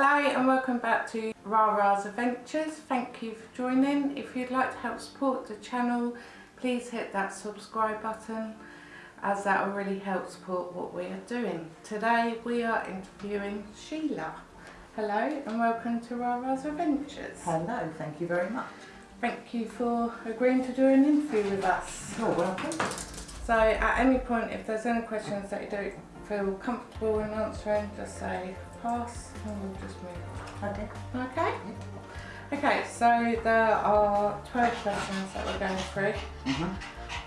Hello and welcome back to Rara's Adventures. Thank you for joining. If you'd like to help support the channel, please hit that subscribe button as that will really help support what we are doing. Today we are interviewing Sheila. Hello and welcome to Rara's Adventures. Hello, thank you very much. Thank you for agreeing to do an interview with us. You're welcome. So at any point if there's any questions that you don't feel comfortable in answering, just say pass and we'll just move on. Okay. Okay. Okay, so there are 12 questions that we're going through. Mhm.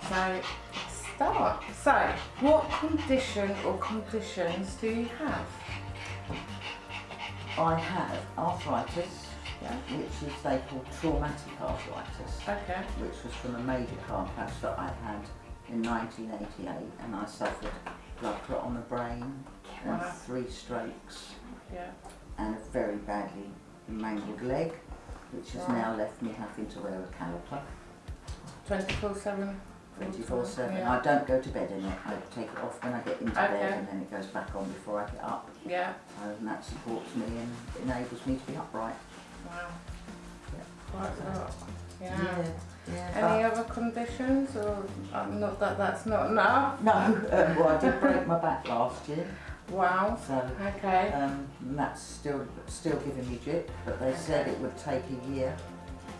So let's start. So, what condition or conditions do you have? I have arthritis, Yeah. which is they call traumatic arthritis, Okay. which was from a major car crash that I had in 1988, and I suffered blood clot on the brain and three strokes Yeah. and a very badly mangled leg, which has Right. now left me having to wear a caliper 24 7? 24 7. Yeah. I don't go to bed in it, I take it off when I get into Okay. bed and then it goes back on before I get up. Yeah. and that supports me and enables me to be upright. Wow. Yeah. Quite a lot. Yeah. yeah. Any other conditions or um, not that that's not enough? no, um, well I did break my back last year, Wow. so Okay. um, and that's still still giving me jip, but they said it would take a year,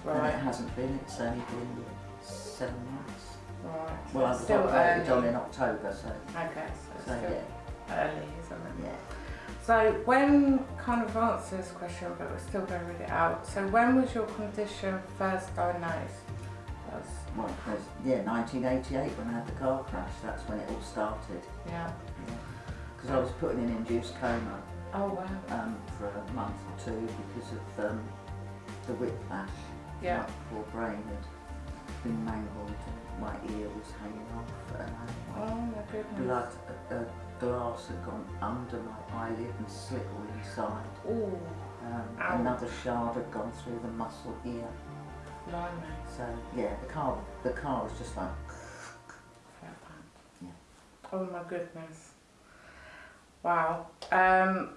and it hasn't been. It's only been seven months. Right. Well, I was still operated on in October, so Okay, so so yeah, early, isn't it? yeah. So when kind of answer this question, but we're still going to read it out. So when was your condition first diagnosed? That's, Well, yeah, 1988 when I had the car crash. That's when it all started. yeah. Because I was put in an induced coma. Oh wow. um, for a month or two because of um, the whiplash. Yeah. My poor brain had been mangled, my ear was hanging off, and I, Oh my goodness. blood, a, a glass had gone under my eyelid and slit all inside. Ooh, Um, another shard had gone through the muscle here. blimey. So yeah, the car, the car was just like, Yeah. Oh my goodness. Wow. Um,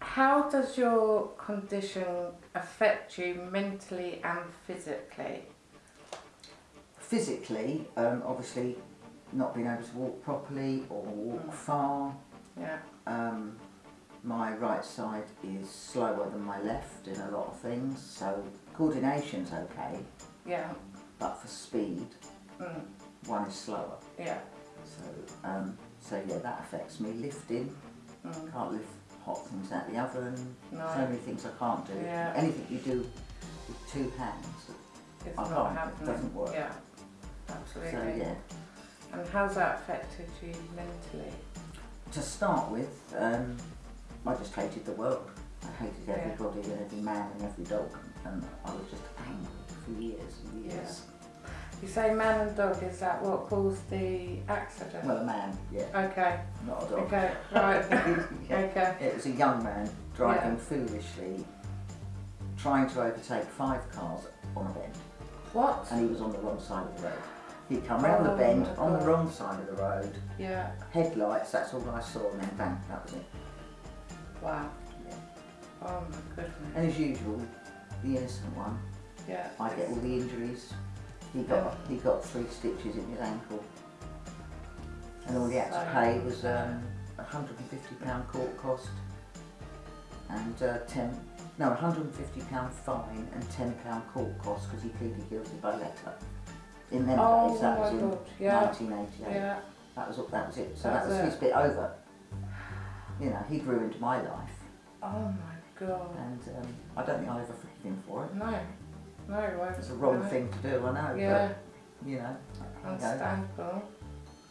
how does your condition affect you mentally and physically? physically, um, obviously, not being able to walk properly or walk Mm. far. Yeah. Um, my right side is slower than my left in a lot of things, so coordination's okay, Yeah. but for speed, Mm. one is slower. Yeah. So, um, so yeah, that affects me. Lifting, Mm. can't lift hot things out the oven. No. So many things I can't do. Yeah. Anything you do with two hands. It's I not can't, it doesn't work. Yeah. Absolutely. So yeah. And how's that affected you mentally? To start with, um, I just hated the world. I hated Yeah. everybody and every man and every dog, and I was just angry for years and years. You say man and dog, is that what caused the accident? Well, a man, yeah, okay, not a dog. okay, right. Yeah. okay, It was a young man driving Yeah. foolishly, trying to overtake five cars on a bend, what? and he was on the wrong side of the road. He come round Oh the bend on the wrong side of the road, Yeah, headlights, that's all I saw, and then bang, that was it. wow. Yeah. Oh my goodness. And as usual, the innocent one, Yeah. I get all the injuries. He got he got three stitches in his ankle, and all he had to pay was um, a hundred and fifty pound court cost, and uh, ten no, a hundred and fifty pound fine and ten pound court cost because he pleaded guilty by letter. In them Oh days, that was in God, yeah. 1988. Yeah, That was that was it. So That that was was his bit over. You know, he'd ruined my life, oh my god. and um, I don't think I'll ever forgive him for it. No, no, It's a wrong thing to do, I know. Yeah, But, you know, understandable.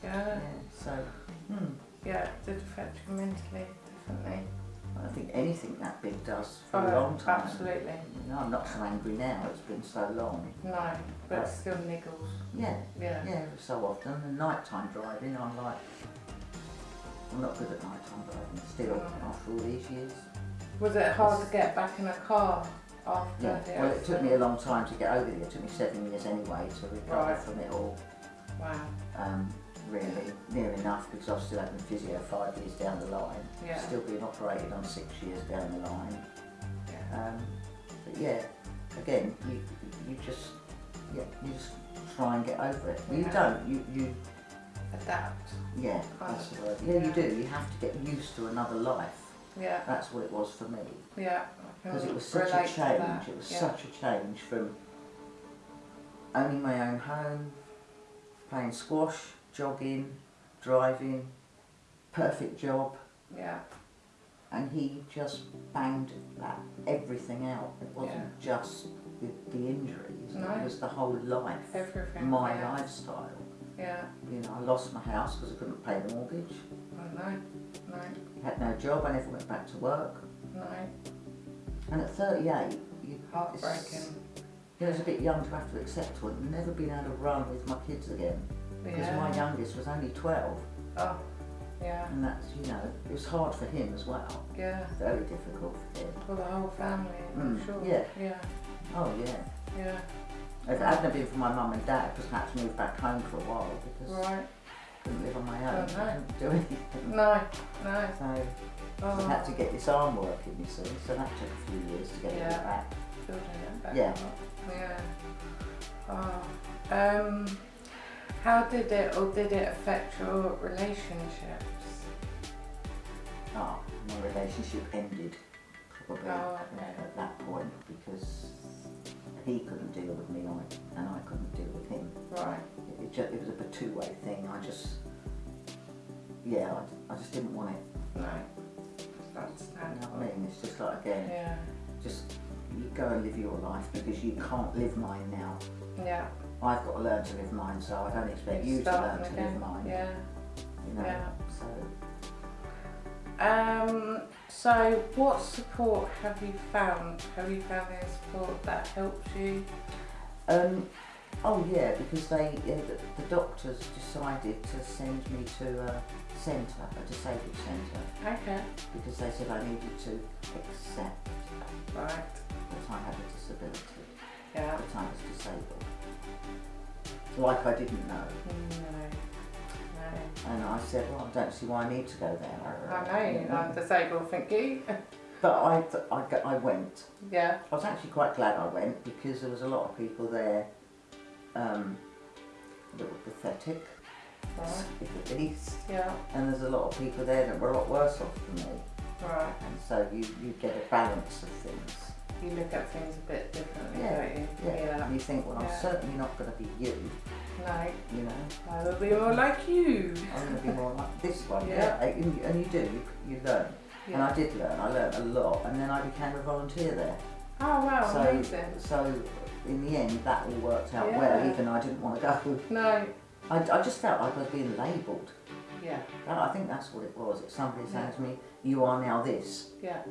Yeah, Yeah, so, hmm, yeah, it did affect you mentally, definitely. I think anything that big does for Oh, a long time. Absolutely. You know, I'm not so angry now, it's been so long. No, but it still niggles. Yeah, Yeah. yeah, so often. And nighttime driving, I'm like, I'm not good at nighttime driving still after all these years. Was it hard to get back in a car after Yeah, well, it took me a long time to get over there. It took me seven years anyway to recover Right. from it all. Wow. Um, really, near enough because I was still having physio five years down the line. Yeah. Still being operated on six years down the line. Um, but yeah, again, you you just yeah you just try and get over it. You don't. You you Adapt. yeah that's the word. Yeah, yeah. you do. You have to get used to another life. Yeah, That's what it was for me yeah. Because it was such a change. It was yeah. such a change from owning my own home, playing squash, jogging, driving, perfect job. Yeah, and he just banged that everything out. It wasn't just the, the injuries, No. it was the whole life, everything. my yeah. lifestyle. Yeah, You know, I lost my house because I couldn't pay the mortgage. I know. No, had no job, I never went back to work. no. And at 38, you, Heartbreaking. it's- you know, I was a bit young to have to accept I'd never been able to run with my kids again. Because Yeah. my youngest was only 12, Oh, yeah, and that's, you know, it was hard for him as well. yeah. Very difficult for him. For the whole family, I'm Mm, sure. yeah. Yeah, Oh, yeah. yeah. If it hadn't been for my mum and dad, because I had to move back home for a while because Right. I couldn't live on my own. Oh, no. I couldn't do anything. No, no. So Oh, I had to get this arm working, you see. So that took a few years to get Yeah. it back. building it back Yeah. Yeah. Oh. Um, how did it or did it affect your relationships? Oh, my relationship ended probably Oh, okay. at that point because he couldn't deal with me and I couldn't deal with him. Right. It, it, just, it was a two-way thing. I just, yeah, I, I just didn't want it. You know what I mean? It's just like again, Yeah. just you go and live your life because you can't live mine now. Yeah. I've got to learn to live mine, so I don't expect You're you to learn to again. live mine. Yeah. You know. Yeah. So Um, so what support have you found? Have you found any support that helps you? um, oh yeah, because they yeah, the, the doctors decided to send me to a centre, a disabled centre, Okay. because they said I needed to accept Right. that I had a disability, Yeah. that I was disabled. Like I didn't know. No. No. And I said, well, I don't see why I need to go there. I know, I'm disabled, thank you. But I, I, I went. yeah. I was actually quite glad I went because there was a lot of people there um, that were pathetic, Right. the least. Yeah. And there's a lot of people there that were a lot worse off than me. Right. And so you, you get a balance of things. You look at things a bit differently, Yeah, don't you? Yeah. And you think, well, Yeah. I'm certainly not going to be you, No. you know. I will be more like you. I'm going to be more like this one. Yeah. And, you, and you do, you, you learn. And I did learn, I learned a lot. And then I became a volunteer there. Oh wow, so, amazing. so in the end, that all worked out well, even though I didn't want to go. No. I, I just felt like I was being labelled. Yeah. I I think that's what it was. It's somebody saying Yeah. to me, "You are now this." Yeah.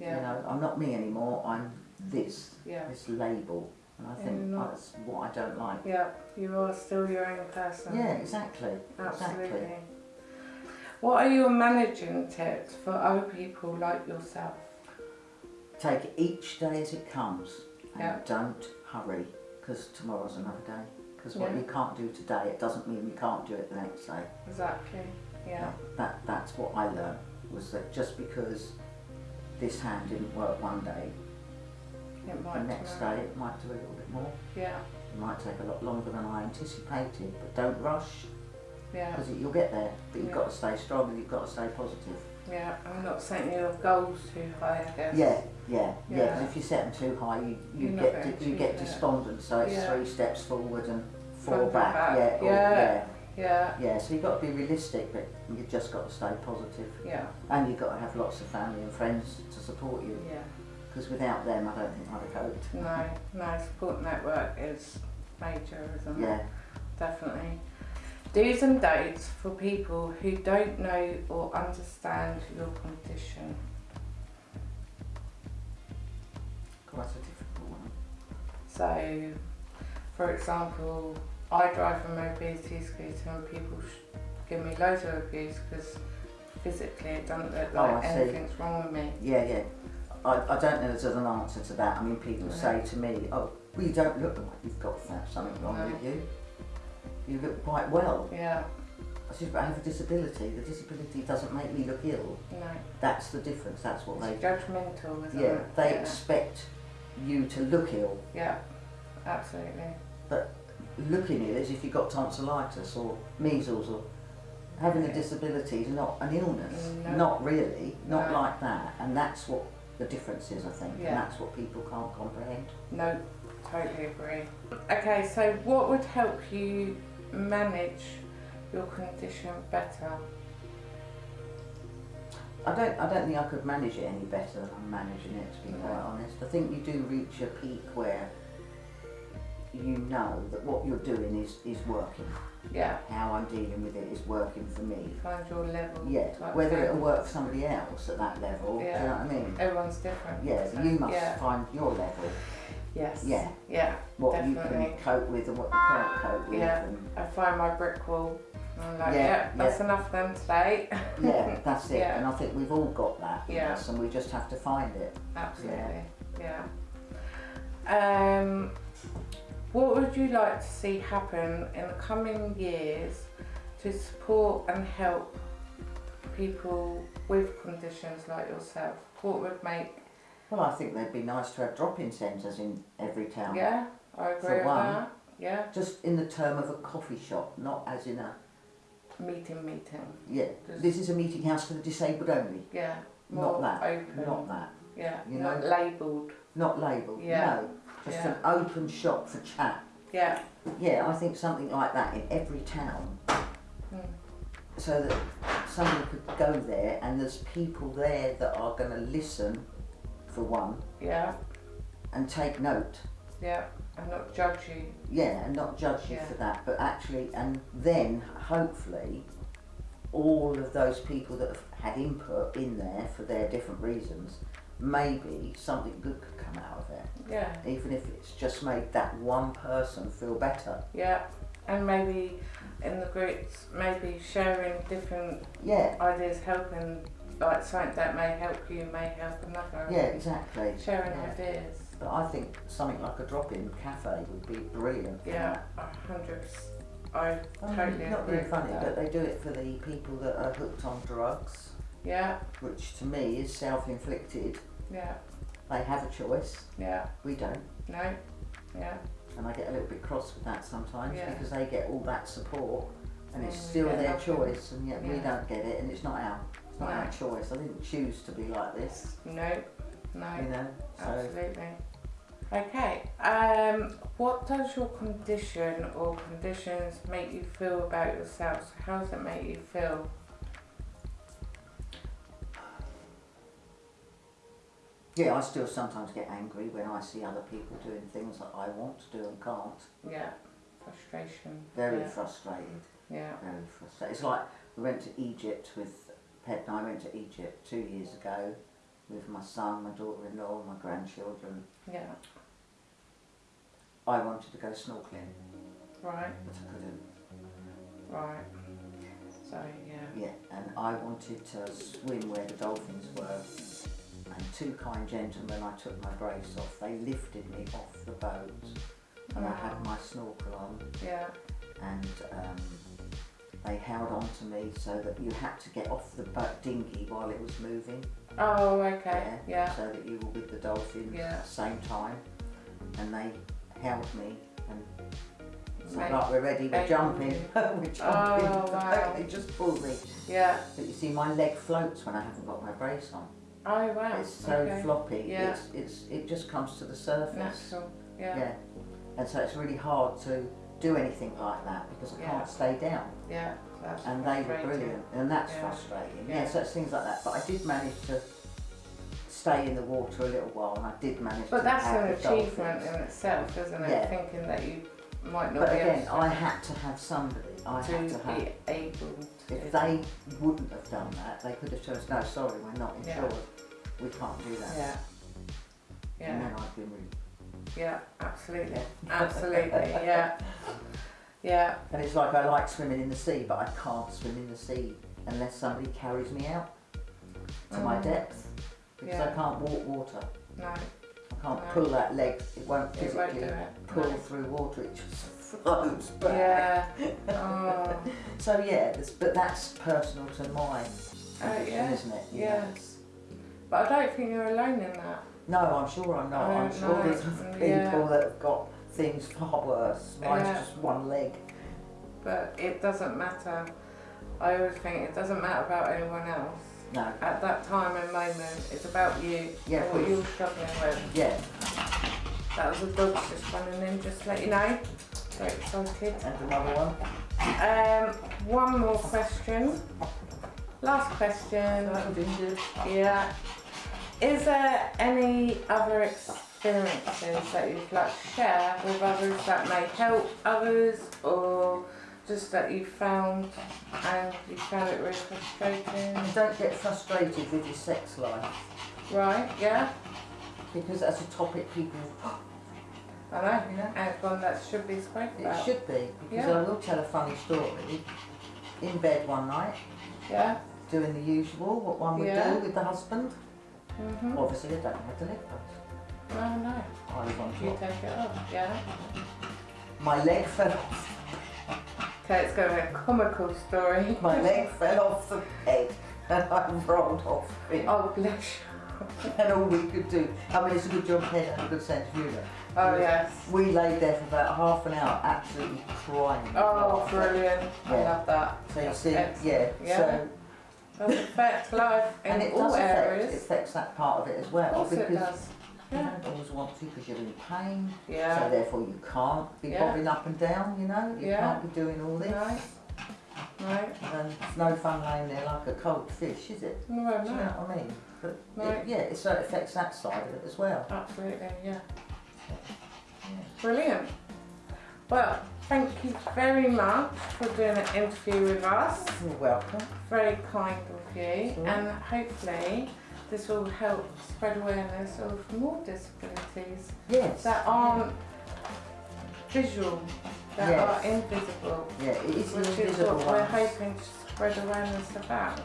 You know, I'm not me anymore. I'm this. Yeah. This label, and I think not- that's what I don't like. Yeah. You are still your own person. Yeah, exactly. Absolutely. Exactly. What are your managing tips for other people like yourself? Take each day as it comes, and Yeah. don't hurry, because tomorrow's another day. Because what Yeah. you can't do today, it doesn't mean you can't do it the next day. Exactly. Yeah. That that's what I learned was that just because this hand didn't work one day, It the next day it might do a little bit more. Yeah. It might take a lot longer than I anticipated, but don't rush Yeah. because you'll get there. But you've Yeah. got to stay strong and you've got to stay positive. Yeah. I'm not setting your goals too high, I guess. Yeah, yeah, yeah. Yeah. Because if you set them too high, you, you You're get you get it. despondent. So it's Yeah. three steps forward and four back. back. Yeah, or- Yeah. yeah, Yeah. yeah. So you've got to be realistic, but you've just got to stay positive, Yeah. and you've got to have lots of family and friends to support you. Yeah. Because without them, I don't think I'd have coped. No. No. Support network is major, isn't it? Yeah. Definitely. Do's and don'ts for people who don't know or understand your condition. Quite a difficult one. So, for example, I drive a mobility scooter and people sh- give me loads of abuse because physically it doesn't look Oh, like see. anything's wrong with me. Yeah, yeah. I, I don't know if there's an answer to that. I mean, people No. say to me, oh, well, you don't look like you've got that, something wrong No. with you. You look quite well. Yeah, I said, but I have a disability. The disability doesn't make me look ill. No. That's the difference. That's what they. It's judgmental, isn't Yeah, it? they yeah. expect you to look ill. yeah. Absolutely. But looking ill is if you've got tonsillitis or measles or having a disability is not an illness. No. Not really. Not No. like that. And that's what the difference is, I think. Yeah. And that's what people can't comprehend. No, totally agree. Okay, so what would help you manage your condition better? I don't. I don't think I could manage it any better than I'm managing it. To be quite honest, I think you do reach a peak where you know that what you're doing is is working. Yeah, How I'm dealing with it is working for me. find your level. Yeah. Whether it'll work for somebody else at that level, yeah. do you know what I mean? Everyone's different. Yeah. so- You must Yeah. find your level. Yes. Yeah. Yeah. What you can cope with and what you can't cope with. Yeah. And I find my brick wall. and I'm like, Yeah, yeah, that's enough then today. yeah, that's it. Yeah. And I think we've all got that Yeah. us and we just have to find it. Absolutely. Yeah. Um, what would you like to see happen in the coming years to support and help people with conditions like yourself? What would make? Well, I think they'd be nice to have drop-in centres in every town. Yeah, I agree For with one. that. Yeah, Just in the term of a coffee shop, not as in a, meeting, meeting. yeah, Just- this is a meeting house for the disabled only. Yeah, Not that, open. Not that. yeah, you know? not labelled. Not labelled, Yeah. no. Just Yeah. an open shop for chat. Yeah. Yeah, I think something like that in every town. Mm. So that somebody could go there and there's people there that are going to listen, for one, Yeah, and take note. yeah, and not judge you. Yeah, and not judge you Yeah. for that, but actually, and then hopefully, all of those people that have had input in there for their different reasons, maybe something good could come out of it. Yeah. Even if it's just made that one person feel better. Yeah, and maybe in the groups, maybe sharing different Yeah, ideas, helping, like something that may help you may help another. yeah, exactly. Sharing yeah. ideas. But I think something like a drop-in cafe would be brilliant. Yeah, hundreds. a hundred. I I mean, totally not being funny, that. but they do it for the people that are hooked on drugs, Yeah, which to me is self-inflicted. yeah, They have a choice. yeah. We don't. No, yeah, and I get a little bit cross with that sometimes Yeah. because they get all that support and it's mm, still get their nothing. choice and yet we don't get it and it's not our it's not No. our choice. I didn't choose to be like this, no, no. you know. So Absolutely. Okay. Um, what does your condition or conditions make you feel about yourself? So how does it make you feel? yeah, I still sometimes get angry when I see other people doing things that I want to do and can't. Yeah. Frustration. Very Yeah. frustrated. Yeah. Very frustrated. It's like we went to Egypt with Pet and I went to Egypt two years ago with my son, my daughter-in-law, my grandchildren. Yeah. I wanted to go snorkeling, Right. but I couldn't. Right. So yeah. Yeah, and I wanted to swim where the dolphins were. And two kind gentlemen, I took my brace off. They lifted me off the boat, and I had my snorkel on, Yeah. and um, they held on to me so that you had to get off the boat dinghy while it was moving. Oh, okay. Yeah. So that you were with the dolphins Yeah. at the same time, and they held me and. It's not like we're ready, we're jumping, we're jumping. Oh, wow. they just pulled me. Yeah. But you see, my leg floats when I haven't got my brace on. Oh wow. It's so okay. floppy. Yeah. It's, it's it just comes to the surface. Natural. Yeah. Yeah. And so it's really hard to do anything like that because I Yeah. can't stay down. Yeah. That's And they were brilliant, and that's Yeah. frustrating. Yeah. Yeah. so it's things like that. But I did manage to stay in the water a little while, and I did manage But that's an achievement dolphins. in itself, isn't it? Yeah. Thinking that you might not But be again, I had to have somebody. I to, had to have. be able to. If they wouldn't have done that, they could have told us, no, sorry, we're not Yeah. insured. We can't do that. that. Yeah. And Yeah. then I'd been really Yeah. Absolutely. Absolutely. Yeah. Yeah. And it's like I like swimming in the sea, but I can't swim in the sea unless somebody carries me out to my Mm. depth because Yeah. I can't walk water. No. I can't No. pull that leg. It won't It won't physically it. pull No. through water. It just flows back. Yeah. Oh. So yeah, but that's personal to mine. Oh, yeah. isn't it? Yes. But I don't think you're alone in that. No, I'm sure I'm not. I I'm sure there's people Yeah. that have got things far worse. Mine's Yeah. just one leg. But it doesn't matter. I always think it doesn't matter about anyone else. No. At that time and moment, it's about you Yeah, and what you're struggling with. Yeah, That was a dog just running in, just to let you know. Very excited. and another one. Um, one more question. Last question. Yeah. Is there any other experiences that you'd like to share with others that may help others or just that you found and you found it really frustrating? Don't get frustrated with your sex life Right, yeah, because that's a topic people, I know. you know, And it's one that should be spoken about. it should be. Because Yeah. I will tell a funny story. In bed one night, Yeah? doing the usual, what one would Yeah. do with the husband. Mm-hmm. Obviously, I don't have the leg brace. Oh no. I was on You take it off, yeah? My leg fell off. Okay, it's going to be a comical story. My leg fell off the bed and I rolled off it. Oh, bless you. And all we could do, I mean, it's a good job Ted had a good sense of humour. Oh, yes. We lay there for about half an hour, absolutely crying. Oh, brilliant. I Yeah. love that. So you That's see, excellent. yeah, Yeah. so, Does affect life in and it all does affect, it affects that part of it as well. Of course it because does. you Yeah. don't always want to because you're in pain. yeah. So therefore you can't be Yeah. bobbing up and down, you know? You Yeah. can't be doing all this. No. No. And it's no fun laying there like a cold fish, is it? No, Do you know what I mean? But No. it, yeah, it, so it affects that side of it as well. Absolutely, yeah. Brilliant. Well, thank you very much for doing an interview with us. You're welcome. Very kind of you. Sure. And hopefully this will help spread awareness of more disabilities Yes. that aren't visual, that Yes. are invisible. yeah, it is which is invisible what we're hoping to spread awareness about.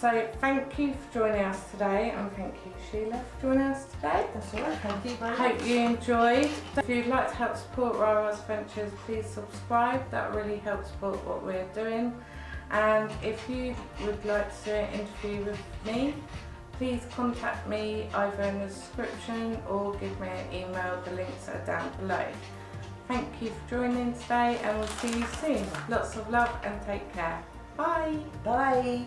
So thank you for joining us today and thank you Sheila for joining us today. That's all right, thank you very much. hope you enjoyed. If you'd like to help support Rara's Ventures, please subscribe. That really helps support what we're doing. And if you would like to do an interview with me, please contact me either in the description or give me an email. The links are down below. Thank you for joining today and we'll see you soon. Lots of love and take care. Bye. Bye.